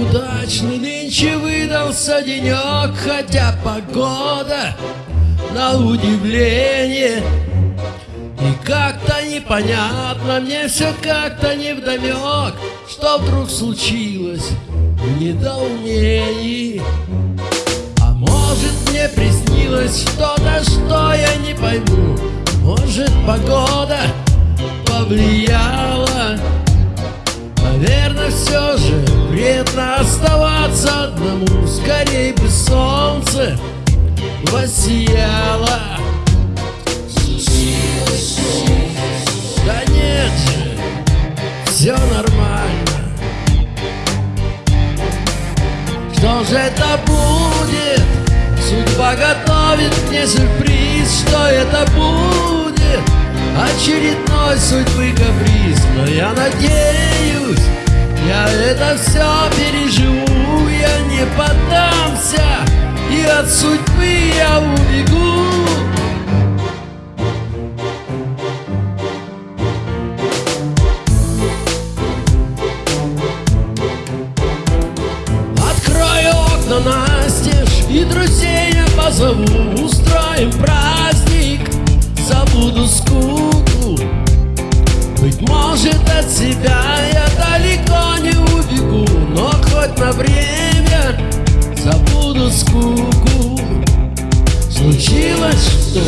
Удачный нынче выдался денек, хотя погода на удивление И как-то непонятно, мне все как-то невдомек Что вдруг случилось в недоумении. А может мне приснилось что-то, что я не пойму. Может погода повлияла? Наверное, все же вредно оставаться одному Скорей бы солнце воссияло Да нет же, все нормально Что же это будет? Судьба готовит мне сюрприз Что это будет? Очередной судьбы каприз Но я надеюсь, я это все переживу Я не поддамся И от судьбы я убегу. Открою окна настежь И друзей я позову Устроим праздник на время забуду скуку Случилось что?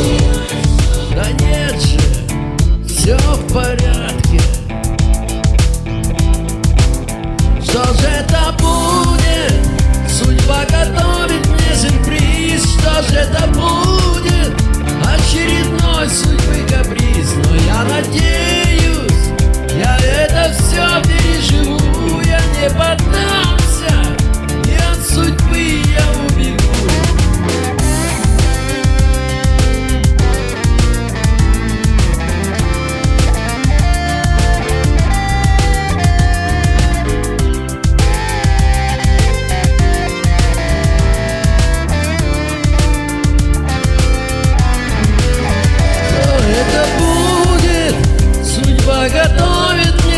Да нет же, все в порядке Что же это будет? Судьба готовит мне сюрприз Что же это будет?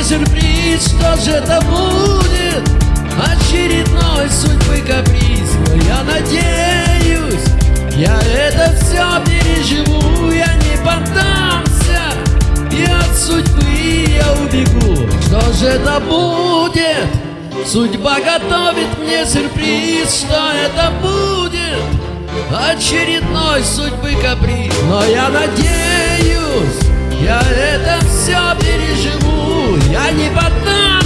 Сюрприз Что же это будет? Очередной судьбы каприз Но я надеюсь, я это все переживу Я не поддамся И от судьбы я убегу Что же это будет? Судьба готовит мне сюрприз Что это будет? Очередной судьбы каприз Но я надеюсь, я это все переживу я не ботан